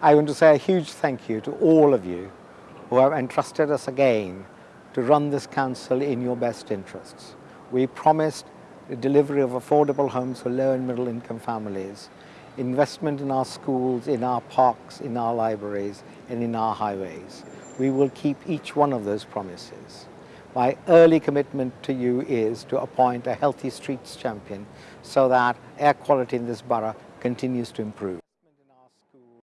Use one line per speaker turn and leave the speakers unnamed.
I want to say a huge thank you to all of you who have entrusted us again to run this council in your best interests. We promised the delivery of affordable homes for low and middle income families, investment in our schools, in our parks, in our libraries, and in our highways. We will keep each one of those promises. My early commitment to you is to appoint a healthy streets champion so that air quality in this borough continues to improve.